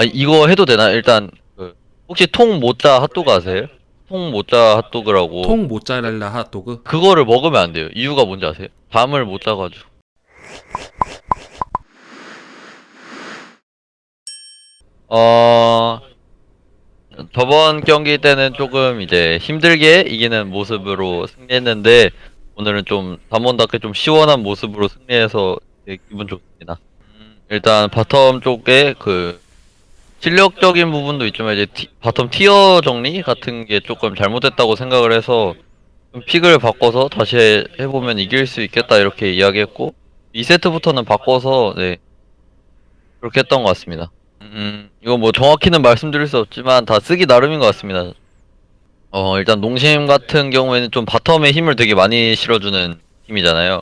아 이거 해도 되나? 일단 그 혹시 통 모짜 핫도그 아세요? 통 모짜 핫도그라고 통 모짜렐라 핫도그 그거를 먹으면 안 돼요. 이유가 뭔지 아세요? 밤을 못 자가지고. 어 저번 경기 때는 조금 이제 힘들게 이기는 모습으로 승리했는데 오늘은 좀 담원답게 좀 시원한 모습으로 승리해서 기분 좋습니다. 음, 일단 bottom 쪽에 그 실력적인 부분도 있지만 이제 티- bottom tier 정리 같은 게 조금 잘못됐다고 생각을 해서 좀 pick을 바꿔서 다시 해- 해보면 이길 수 있겠다 이렇게 이야기했고 2세트부터는 바꿔서 네 그렇게 했던 것 같습니다. 음 이거 뭐 정확히는 말씀드릴 수 없지만 다 쓰기 나름인 것 같습니다. 어 일단 농심 같은 경우에는 좀 bottom에 힘을 되게 많이 실어주는 팀이잖아요.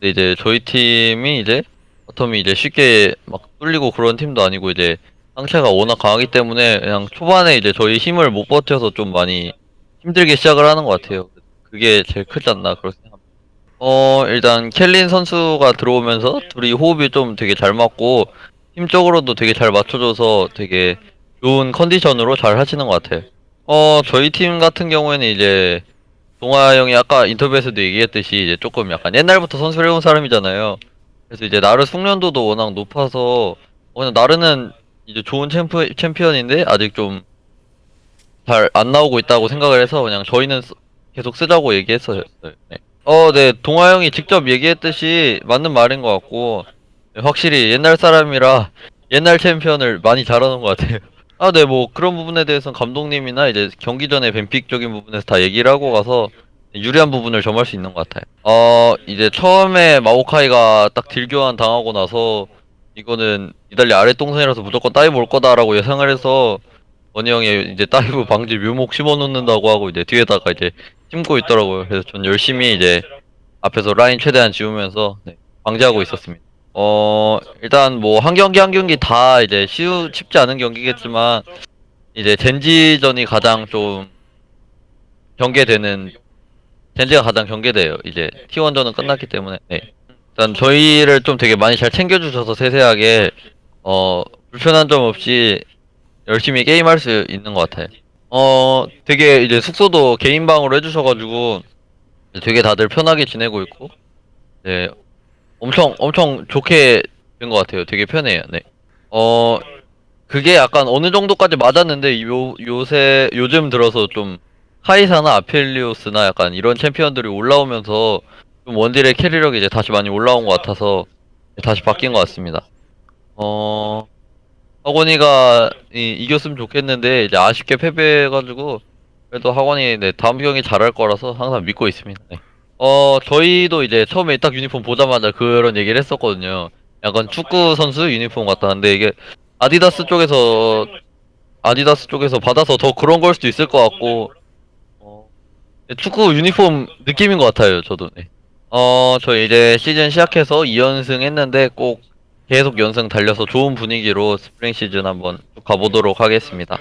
근데 이제 저희 팀이 이제 bottom이 이제 쉽게 막 뚫리고 그런 팀도 아니고 이제 상체가 워낙 강하기 때문에 그냥 초반에 이제 저희 힘을 못 버텨서 좀 많이 힘들게 시작을 하는 것 같아요. 그게 제일 크지 않나 그렇게 생각합니다. 어 일단 켈린 선수가 들어오면서 둘이 호흡이 좀 되게 잘 맞고 팀적으로도 되게 잘 맞춰줘서 되게 좋은 컨디션으로 잘 하시는 것 같아요. 어 저희 팀 같은 경우에는 이제 동아 형이 아까 인터뷰에서도 얘기했듯이 이제 조금 약간 옛날부터 선수를 해온 사람이잖아요. 그래서 이제 나르 숙련도도 워낙 높아서 어, 그냥 나르는 이제 좋은 챔프, 챔피언인데 아직 좀 잘 안 나오고 있다고 생각을 해서 그냥 저희는 쓰- 계속 쓰자고 얘기했어요. 네. 어, 네. 동아 형이 직접 얘기했듯이 맞는 말인 것 같고 네, 확실히 옛날 사람이라 옛날 챔피언을 많이 잘하는 것 같아요. 아, 네. 뭐 그런 부분에 대해서는 감독님이나 이제 경기 전에 뱀픽적인 부분에서 다 얘기를 하고 가서 유리한 부분을 점할 수 있는 것 같아요. 어, 이제 처음에 마오카이가 딱 deal교환 당하고 나서 이거는 니달리 아래 동선이라서 무조건 dive 올 거다라고 예상을 해서 원희 형이 이제 dive 방지 묘목 심어 놓는다고 하고 이제 뒤에다가 이제 심고 있더라고요. 그래서 전 열심히 이제 앞에서 라인 최대한 지우면서 네, 방지하고 있었습니다. 어 일단 뭐 한 경기 한 경기 다 이제 쉬우 쉽지 않은 경기겠지만 이제 젠지전이 가장 좀 경계되는 젠지가 가장 경계돼요. 이제 T1전은 끝났기 때문에 네. 일단 저희를 좀 되게 많이 잘 챙겨주셔서 세세하게 어 불편한 점 없이 열심히 게임할 수 있는 것 같아요. 어 되게 이제 숙소도 개인 방으로 해주셔가지고 되게 다들 편하게 지내고 있고 네 엄청 엄청 좋게 된 것 같아요. 되게 편해요. 네. 어 그게 약간 어느 정도까지 맞았는데 요 요새 요즘 들어서 좀 카이사나 아펠리오스나 약간 이런 챔피언들이 올라오면서 좀 원딜의 캐리력이 이제 다시 많이 올라온 것 같아서 다시 바뀐 것 같습니다. 어, 학원이가 이, 이겼으면 좋겠는데 이제 아쉽게 패배해가지고 그래도 학원이 네, 다음 경기 잘할 거라서 항상 믿고 있습니다. 네. 어, 저희도 이제 처음에 딱 유니폼 보자마자 그런 얘기를 했었거든요. 약간 축구 선수 유니폼 같다는데 이게 아디다스 쪽에서 아디다스 쪽에서 받아서 더 그런 걸 수도 있을 것 같고 어, 네, 축구 유니폼 느낌인 것 같아요. 저도. 네. 어, 저 이제 시즌 시작해서 2연승 했는데 꼭 계속 연승 달려서 좋은 분위기로 스프링 시즌 한번 쭉 가보도록 하겠습니다.